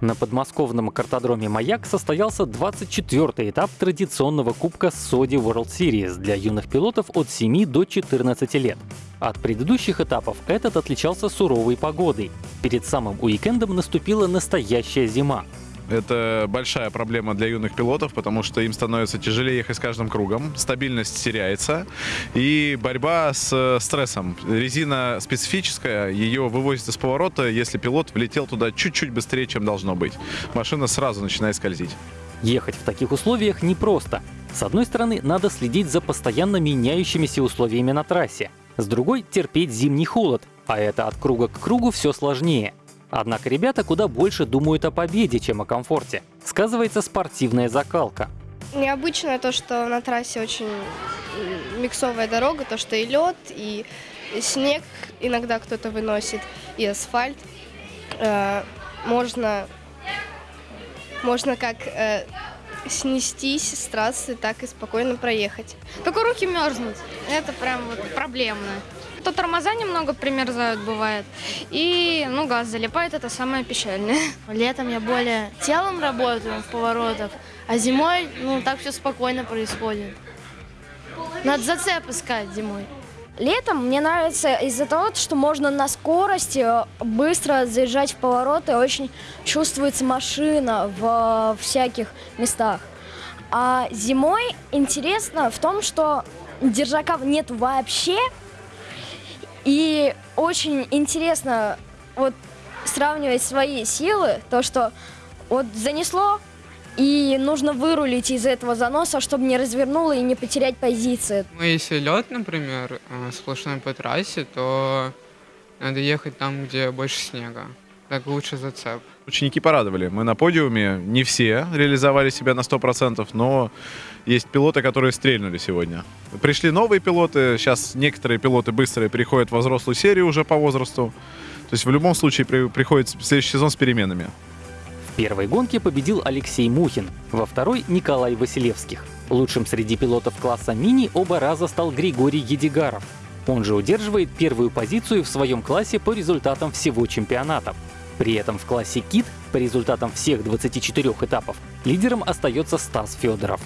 На подмосковном картодроме «Маяк» состоялся 24-й этап традиционного кубка Sodi World Series для юных пилотов от 7 до 14 лет. От предыдущих этапов этот отличался суровой погодой. Перед самым уикендом наступила настоящая зима. Это большая проблема для юных пилотов, потому что им становится тяжелее ехать с каждым кругом, стабильность теряется и борьба с э, стрессом. Резина специфическая, ее вывозят из поворота, если пилот влетел туда чуть-чуть быстрее, чем должно быть. Машина сразу начинает скользить. Ехать в таких условиях непросто. С одной стороны, надо следить за постоянно меняющимися условиями на трассе. С другой — терпеть зимний холод, а это от круга к кругу все сложнее. Однако ребята куда больше думают о победе, чем о комфорте. Сказывается спортивная закалка. Необычно то, что на трассе очень миксовая дорога, то, что и лед, и снег иногда кто-то выносит, и асфальт. Э, можно, можно как э, снестись с трассы, так и спокойно проехать. Только руки мерзнут. Это прям вот проблемно. То тормоза немного примерзают, бывает. И, ну, газ залипает, это самое печальное. Летом я более телом работаю в поворотах, а зимой, ну, так все спокойно происходит. Надо зацеп искать зимой. Летом мне нравится из-за того, что можно на скорости быстро заезжать в повороты, очень чувствуется машина в всяких местах. А зимой интересно в том, что держаков нет вообще, и очень интересно вот сравнивать свои силы, то, что вот занесло, и нужно вырулить из этого заноса, чтобы не развернуло и не потерять позиции. Ну, если лед, например, э, сплошной по трассе, то надо ехать там, где больше снега. Так лучше зацеп. Ученики порадовали. Мы на подиуме, не все реализовали себя на 100%, но есть пилоты, которые стрельнули сегодня. Пришли новые пилоты, сейчас некоторые пилоты быстрые переходят в взрослую серию уже по возрасту. То есть в любом случае при, приходит следующий сезон с переменами. В первой гонке победил Алексей Мухин, во второй — Николай Василевских. Лучшим среди пилотов класса мини оба раза стал Григорий Едигаров. Он же удерживает первую позицию в своем классе по результатам всего чемпионата. При этом в классе КИТ по результатам всех 24 этапов лидером остается Стас Федоров.